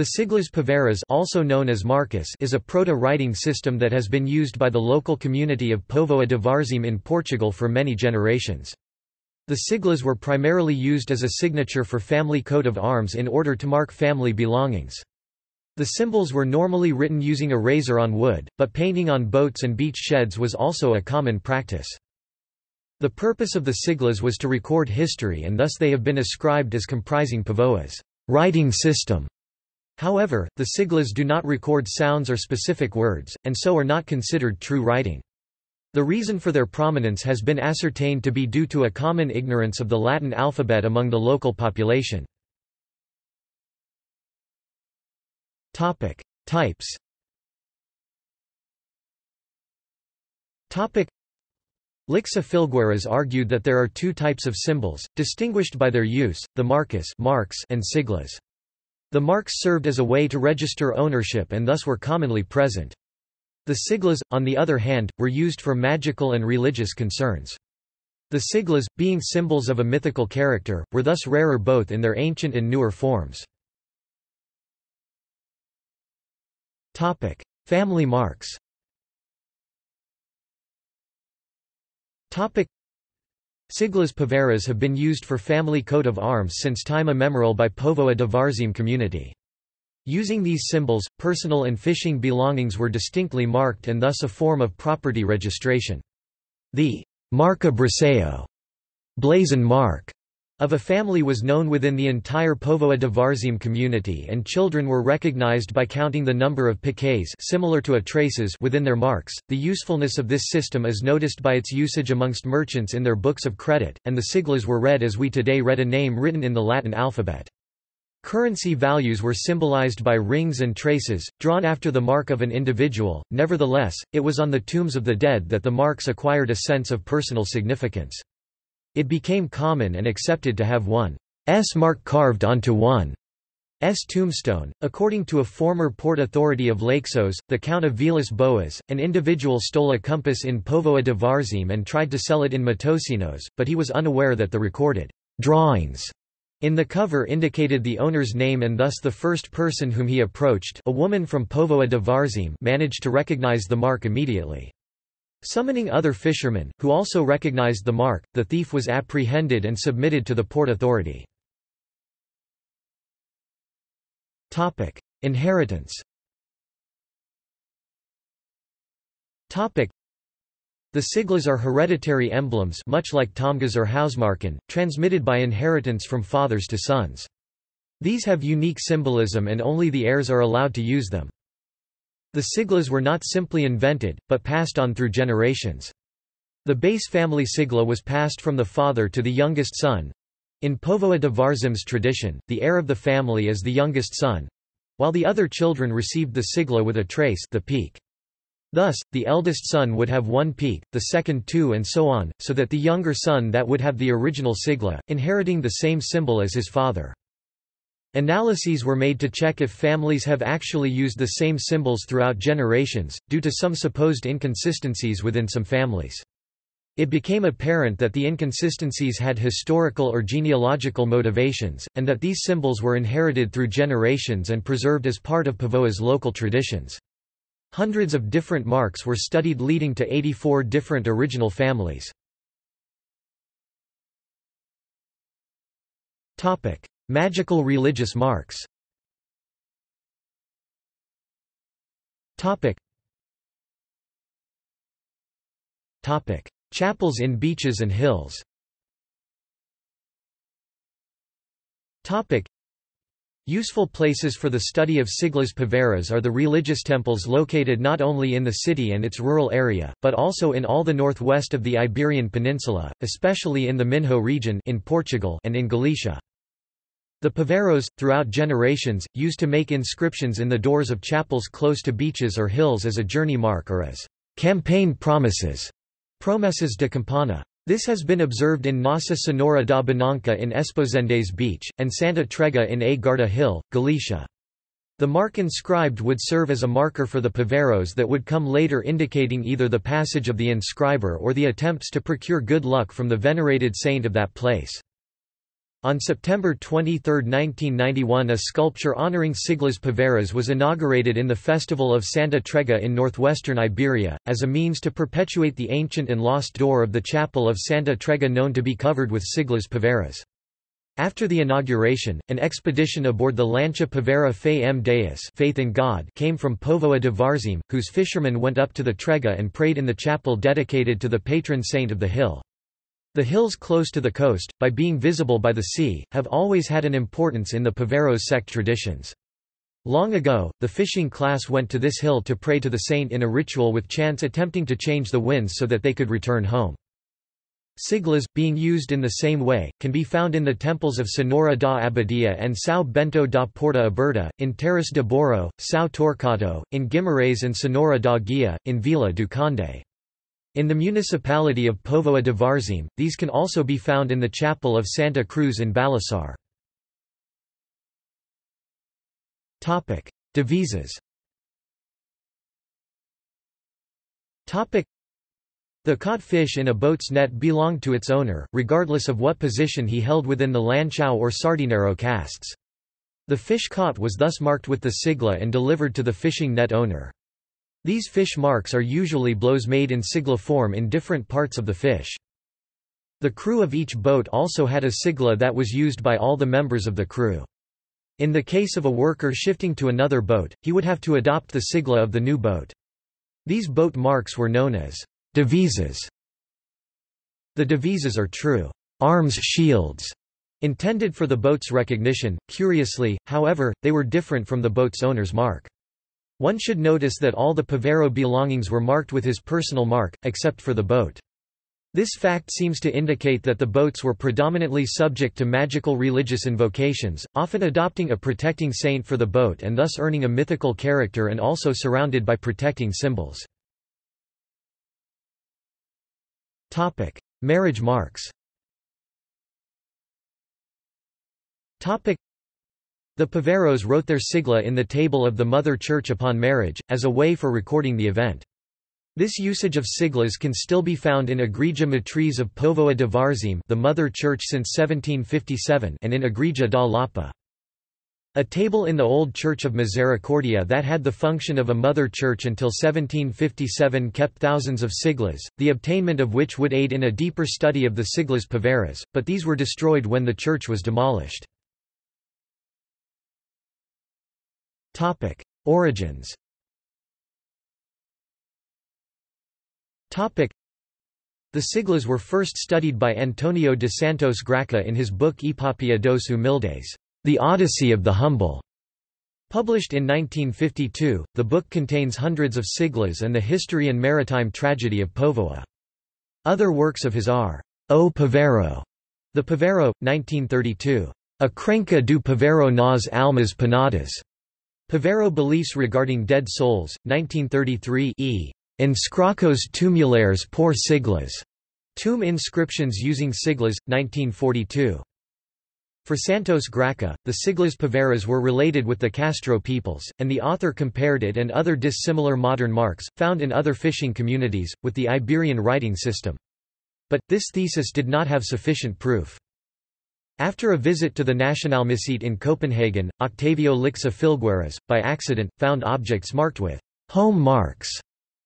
The Siglas Poveiras also known as Marcas is a proto-writing system that has been used by the local community of Póvoa de Varzim in Portugal for many generations. The siglas were primarily used as a signature for family coat of arms in order to mark family belongings. The symbols were normally written using a razor on wood, but painting on boats and beach sheds was also a common practice. The purpose of the siglas was to record history and thus they have been ascribed as comprising Póvoa's writing system. However, the siglas do not record sounds or specific words, and so are not considered true writing. The reason for their prominence has been ascertained to be due to a common ignorance of the Latin alphabet among the local population. Topic: Types. Topic: Lixa Filgueiras argued that there are two types of symbols, distinguished by their use, the marcas marks and siglas. The marks served as a way to register ownership and thus were commonly present. The siglas, on the other hand, were used for magical and religious concerns. The siglas, being symbols of a mythical character, were thus rarer both in their ancient and newer forms. Family marks Siglas Poveiras have been used for family coat of arms since time immemorial by Póvoa de Varzim community. Using these symbols, personal and fishing belongings were distinctly marked and thus a form of property registration. The marca brasão blazon mark of a family was known within the entire Póvoa de Varzim community and children were recognized by counting the number of piquets similar to a traces within their marks. The usefulness of this system is noticed by its usage amongst merchants in their books of credit, and the siglas were read as we today read a name written in the Latin alphabet. Currency values were symbolized by rings and traces, drawn after the mark of an individual, nevertheless, it was on the tombs of the dead that the marks acquired a sense of personal significance. It became common and accepted to have one S mark carved onto one S tombstone. According to a former port authority of Leixões, the Count of Vilas Boas, an individual stole a compass in Póvoa de Varzim and tried to sell it in Matosinhos, but he was unaware that the recorded drawings in the cover indicated the owner's name and thus the first person whom he approached a woman from Póvoa de Varzim managed to recognize the mark immediately. Summoning other fishermen, who also recognized the mark, the thief was apprehended and submitted to the port authority. Inheritance the siglas are hereditary emblems much like tamgas or Hausmarken, transmitted by inheritance from fathers to sons. These have unique symbolism and only the heirs are allowed to use them. The siglas were not simply invented, but passed on through generations. The base family sigla was passed from the father to the youngest son. In Póvoa de Varzim's tradition, the heir of the family is the youngest son, while the other children received the sigla with a trace the peak. Thus, the eldest son would have one peak, the second two and so on, so that the younger son that would have the original sigla, inheriting the same symbol as his father. Analyses were made to check if families have actually used the same symbols throughout generations, due to some supposed inconsistencies within some families. It became apparent that the inconsistencies had historical or genealogical motivations, and that these symbols were inherited through generations and preserved as part of Póvoa's local traditions. Hundreds of different marks were studied leading to 84 different original families. Magical religious marks Topic. Topic. Chapels in beaches and hills Topic. Useful places for the study of Siglas Poveiras are the religious temples located not only in the city and its rural area, but also in all the northwest of the Iberian Peninsula, especially in the Minho region in Portugal and in Galicia. The poveiros, throughout generations, used to make inscriptions in the doors of chapels close to beaches or hills as a journey mark or as campaign promises promessas de campana. This has been observed in Nossa Senhora da Bonança in Esposende's Beach, and Santa Trega in A Guarda Hill, Galicia. The mark inscribed would serve as a marker for the poveiros that would come later indicating either the passage of the inscriber or the attempts to procure good luck from the venerated saint of that place. On September 23, 1991 a sculpture honoring Siglas Poveiras was inaugurated in the Festival of Santa Trega in northwestern Iberia, as a means to perpetuate the ancient and lost door of the chapel of Santa Trega known to be covered with Siglas Poveiras. After the inauguration, an expedition aboard the Lancha Poveira Fe M Deus faith in God came from Povoa de Varzim, whose fishermen went up to the Trega and prayed in the chapel dedicated to the patron saint of the hill. The hills close to the coast, by being visible by the sea, have always had an importance in the Poveiros sect traditions. Long ago, the fishing class went to this hill to pray to the saint in a ritual with chants attempting to change the winds so that they could return home. Siglas, being used in the same way, can be found in the temples of Senhora da Abadia and São Bento da Porta Aberta, in Terras de Bouro, São Torquato, in Guimarães and Senhora da Guia, in Vila do Conde. In the municipality of Povoa de Varzim, these can also be found in the chapel of Santa Cruz in Balasar. Devises the caught fish in a boat's net belonged to its owner, regardless of what position he held within the lanchao or sardinero castes. The fish caught was thus marked with the sigla and delivered to the fishing net owner. These fish marks are usually blows made in sigla form in different parts of the fish. The crew of each boat also had a sigla that was used by all the members of the crew. In the case of a worker shifting to another boat, he would have to adopt the sigla of the new boat. These boat marks were known as Devises The devises are true arms shields intended for the boat's recognition. Curiously, however, they were different from the boat's owner's mark. One should notice that all the Poveiro belongings were marked with his personal mark, except for the boat. This fact seems to indicate that the boats were predominantly subject to magical religious invocations, often adopting a protecting saint for the boat and thus earning a mythical character and also surrounded by protecting symbols. Topic: Marriage marks. Topic: The Poveiros wrote their sigla in the table of the Mother Church upon marriage, as a way for recording the event. This usage of siglas can still be found in Igreja Matriz of Povoa de Varzim the Mother Church since 1757 and in Igreja da Lapa. A table in the Old Church of Misericordia that had the function of a mother church until 1757 kept thousands of siglas, the obtainment of which would aid in a deeper study of the siglas poveiras, but these were destroyed when the church was demolished. Origins The siglas were first studied by Antonio de Santos Graca in his book Epopeia dos Humildes. The Odyssey of the Humble. Published in 1952, the book contains hundreds of siglas and the history and maritime tragedy of Povoa. Other works of his are, O Poveiro, The Poveiro, 1932. A Crença do Poveiro nas Almas Penadas. Poveiro Beliefs Regarding Dead Souls, 1933 e. Inscrições tumulares por siglas. Tomb Inscriptions Using Siglas, 1942. For Santos Graca, the Siglas Poveiras were related with the Castro peoples, and the author compared it and other dissimilar modern marks, found in other fishing communities, with the Iberian writing system. But, this thesis did not have sufficient proof. After a visit to the Nationalmuseet in Copenhagen, Octavio Lixa Filgueiras, by accident, found objects marked with home marks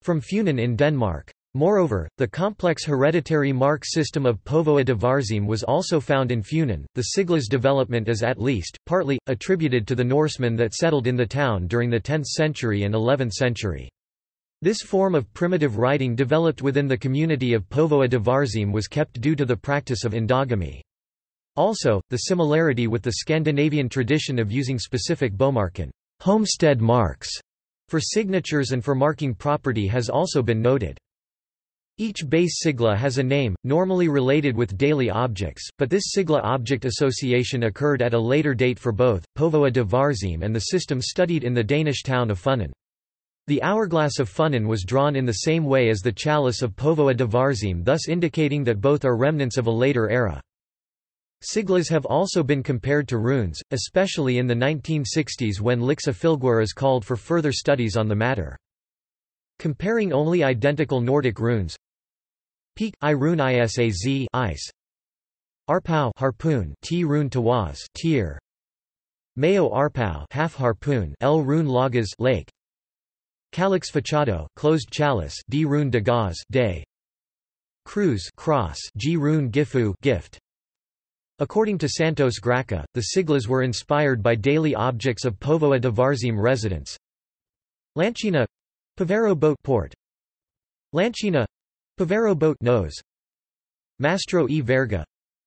from Funen in Denmark. Moreover, the complex hereditary mark system of Povoa de Varzim was also found in Funen. The sigla's development is at least, partly, attributed to the Norsemen that settled in the town during the 10th century and 11th century. This form of primitive writing developed within the community of Povoa de Varzim was kept due to the practice of endogamy. Also, the similarity with the Scandinavian tradition of using specific bomarken homestead marks for signatures and for marking property has also been noted. Each base sigla has a name, normally related with daily objects, but this sigla object association occurred at a later date for both, Povoa de Varzim and the system studied in the Danish town of Funen. The hourglass of Funen was drawn in the same way as the chalice of Povoa de Varzim thus indicating that both are remnants of a later era. Siglas have also been compared to runes, especially in the 1960s when Lixa Filgueiras called for further studies on the matter. Comparing only identical Nordic runes. Peak, I rune isaz ice. Arpau harpoon. T rune tawaz tier Mayo arpau half harpoon. L rune laguz lake. Calix fachado closed chalice. D rune dagaz day. Cruz cross. G rune gifu gift According to Santos Graca, the siglas were inspired by daily objects of Povoa de Varzim residents. Lanchina Poveiro boat port. Lanchina Poveiro boat nose. Mastro e Verga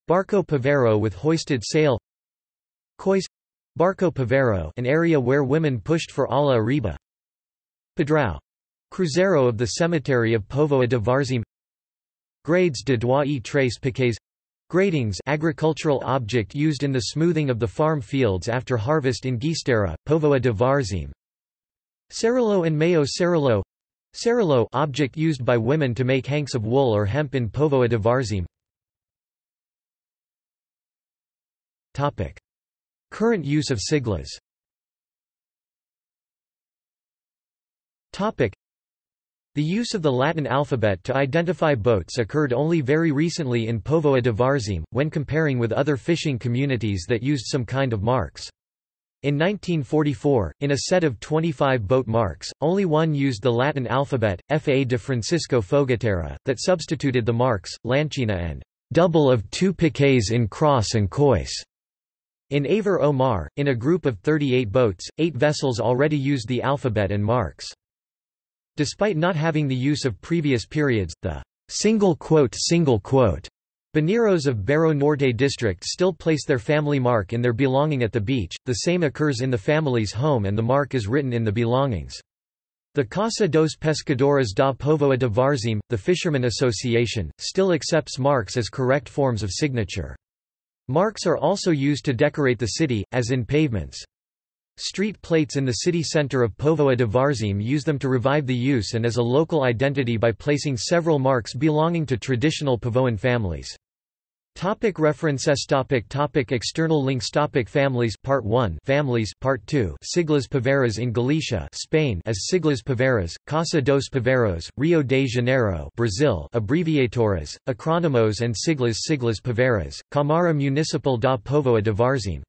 Barco Poveiro with hoisted sail. Cois Barco Poveiro an area where women pushed for ala arriba Pedrao Cruzeiro of the cemetery of Povoa de Varzim. Grades de droit e trace piquets Gradings agricultural object used in the smoothing of the farm fields after harvest in Gistera, Povoa de Varzim. Cerullo and Mayo Cerullo. Cerullo object used by women to make hanks of wool or hemp in Povoa de Varzim. Topic. Current use of siglas the use of the Latin alphabet to identify boats occurred only very recently in Povoa de Varzim, when comparing with other fishing communities that used some kind of marks. In 1944, in a set of 25 boat marks, only one used the Latin alphabet, Fa de Francisco Fogatera, that substituted the marks, Lanchina and double of two piquets in cross and cois. In A Ver-o-Mar, in a group of 38 boats, eight vessels already used the alphabet and marks. Despite not having the use of previous periods, the single quote single quote Baneros of Bairro Norte district still place their family mark in their belonging at the beach, the same occurs in the family's home and the mark is written in the belongings. The Casa dos Pescadores da Povoa de Varzim, the Fishermen Association, still accepts marks as correct forms of signature. Marks are also used to decorate the city, as in pavements. Street plates in the city center of Povoa de Varzim use them to revive the use and as a local identity by placing several marks belonging to traditional Povoan families. Topic references topic topic External links topic Families Part 1 Families Part 2 Siglas Poveiras in Galicia Spain as Siglas Poveiras, Casa dos Poveiros, Rio de Janeiro Brazil Abbreviaturas, Acronymos and Siglas Siglas Poveiras, Câmara Municipal da Povoa de Varzim